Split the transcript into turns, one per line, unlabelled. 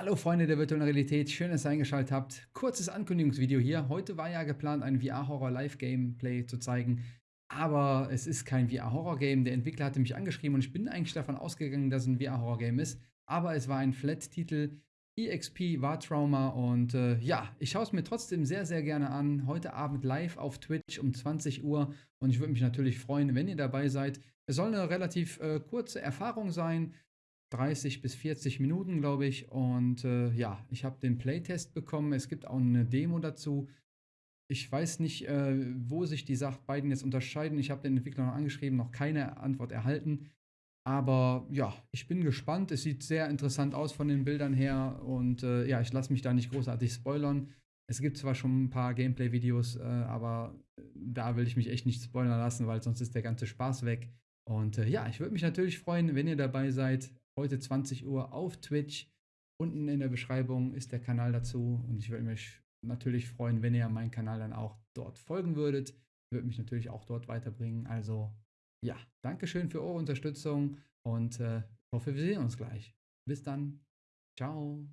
Hallo Freunde der virtuellen Realität, schön, dass ihr eingeschaltet habt. Kurzes Ankündigungsvideo hier. Heute war ja geplant, ein VR-Horror-Live-Gameplay zu zeigen, aber es ist kein VR-Horror-Game. Der Entwickler hatte mich angeschrieben und ich bin eigentlich davon ausgegangen, dass es ein VR-Horror-Game ist, aber es war ein Flat-Titel, EXP war Trauma und äh, ja, ich schaue es mir trotzdem sehr, sehr gerne an. Heute Abend live auf Twitch um 20 Uhr und ich würde mich natürlich freuen, wenn ihr dabei seid. Es soll eine relativ äh, kurze Erfahrung sein. 30 bis 40 Minuten, glaube ich. Und äh, ja, ich habe den Playtest bekommen. Es gibt auch eine Demo dazu. Ich weiß nicht, äh, wo sich die Sachen beiden jetzt unterscheiden. Ich habe den Entwickler noch angeschrieben, noch keine Antwort erhalten. Aber ja, ich bin gespannt. Es sieht sehr interessant aus von den Bildern her. Und äh, ja, ich lasse mich da nicht großartig spoilern. Es gibt zwar schon ein paar Gameplay-Videos, äh, aber da will ich mich echt nicht spoilern lassen, weil sonst ist der ganze Spaß weg. Und äh, ja, ich würde mich natürlich freuen, wenn ihr dabei seid heute 20 Uhr auf Twitch. Unten in der Beschreibung ist der Kanal dazu und ich würde mich natürlich freuen, wenn ihr meinen Kanal dann auch dort folgen würdet. Würde mich natürlich auch dort weiterbringen. Also ja, Dankeschön für eure Unterstützung und äh, hoffe, wir sehen uns gleich. Bis dann. Ciao.